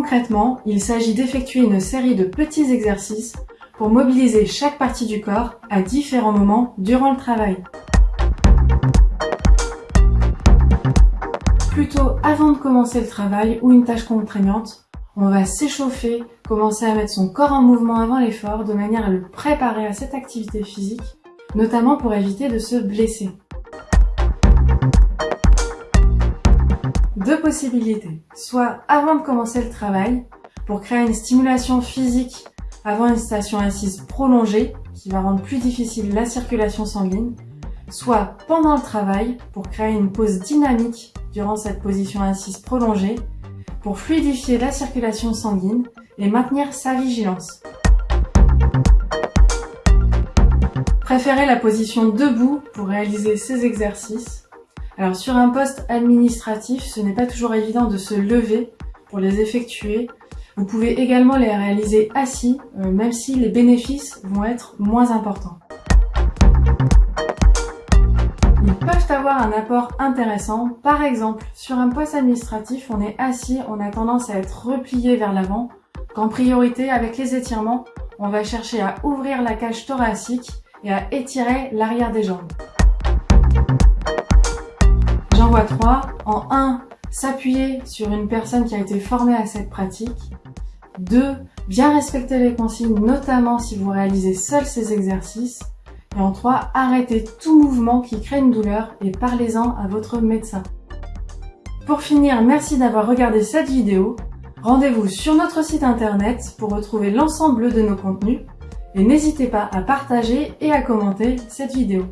Concrètement, il s'agit d'effectuer une série de petits exercices pour mobiliser chaque partie du corps à différents moments durant le travail. Plutôt avant de commencer le travail ou une tâche contraignante, on va s'échauffer, commencer à mettre son corps en mouvement avant l'effort de manière à le préparer à cette activité physique, notamment pour éviter de se blesser. Soit avant de commencer le travail, pour créer une stimulation physique avant une station assise prolongée, qui va rendre plus difficile la circulation sanguine, soit pendant le travail, pour créer une pause dynamique durant cette position assise prolongée, pour fluidifier la circulation sanguine et maintenir sa vigilance. Préférez la position debout pour réaliser ces exercices. Alors sur un poste administratif, ce n'est pas toujours évident de se lever pour les effectuer. Vous pouvez également les réaliser assis, euh, même si les bénéfices vont être moins importants. Ils peuvent avoir un apport intéressant. Par exemple, sur un poste administratif, on est assis, on a tendance à être replié vers l'avant, qu'en priorité, avec les étirements, on va chercher à ouvrir la cage thoracique et à étirer l'arrière des jambes. En 1, s'appuyer sur une personne qui a été formée à cette pratique. 2. Bien respecter les consignes, notamment si vous réalisez seul ces exercices. Et en 3, arrêtez tout mouvement qui crée une douleur et parlez-en à votre médecin. Pour finir, merci d'avoir regardé cette vidéo. Rendez-vous sur notre site internet pour retrouver l'ensemble de nos contenus et n'hésitez pas à partager et à commenter cette vidéo.